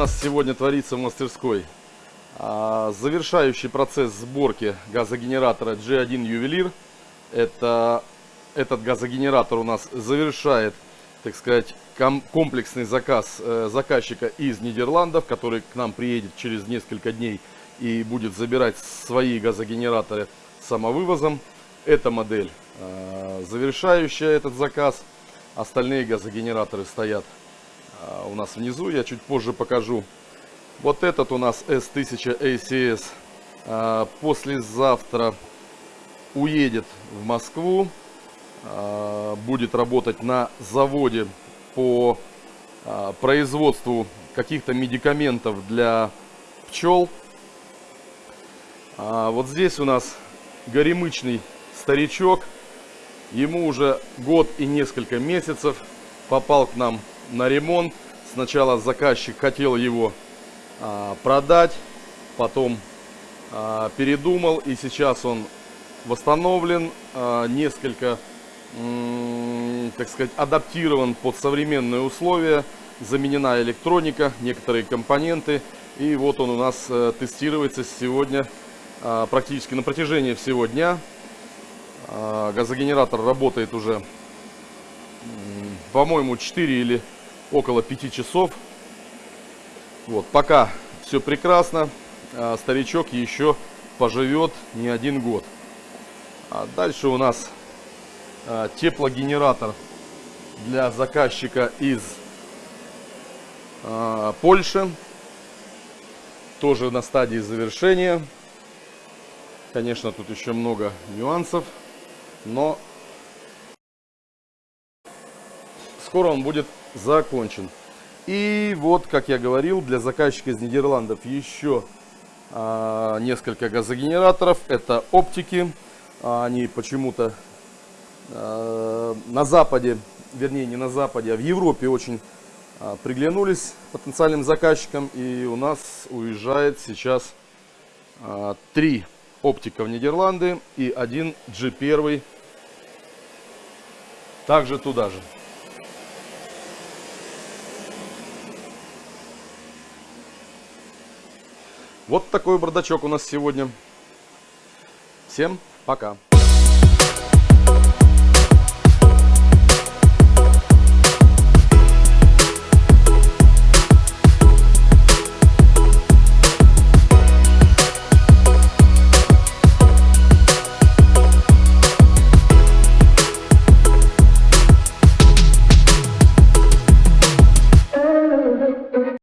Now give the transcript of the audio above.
нас сегодня творится в мастерской? А, завершающий процесс сборки газогенератора G1 Ювелир. Это, этот газогенератор у нас завершает, так сказать, комплексный заказ э, заказчика из Нидерландов, который к нам приедет через несколько дней и будет забирать свои газогенераторы самовывозом. Эта модель э, завершающая этот заказ. Остальные газогенераторы стоят у нас внизу. Я чуть позже покажу. Вот этот у нас S1000 ACS э, послезавтра уедет в Москву. Э, будет работать на заводе по производству каких-то медикаментов для пчел. А вот здесь у нас горемычный старичок. Ему уже год и несколько месяцев попал к нам на ремонт. Сначала заказчик хотел его а, продать, потом а, передумал и сейчас он восстановлен, а, несколько, так сказать, адаптирован под современные условия, заменена электроника, некоторые компоненты. И вот он у нас э, тестируется сегодня а, практически на протяжении всего дня. А, газогенератор работает уже, по-моему, 4 или около 5 часов. Вот, пока все прекрасно. А, старичок еще поживет не один год. А дальше у нас теплогенератор для заказчика из Польши. Тоже на стадии завершения. Конечно, тут еще много нюансов, но скоро он будет закончен. И вот, как я говорил, для заказчика из Нидерландов еще а, несколько газогенераторов. Это оптики. Они почему-то а, на Западе, вернее не на Западе, а в Европе очень а, приглянулись потенциальным заказчикам. И у нас уезжает сейчас а, три оптика в Нидерланды и один G1 также туда же. Вот такой бардачок у нас сегодня. Всем пока.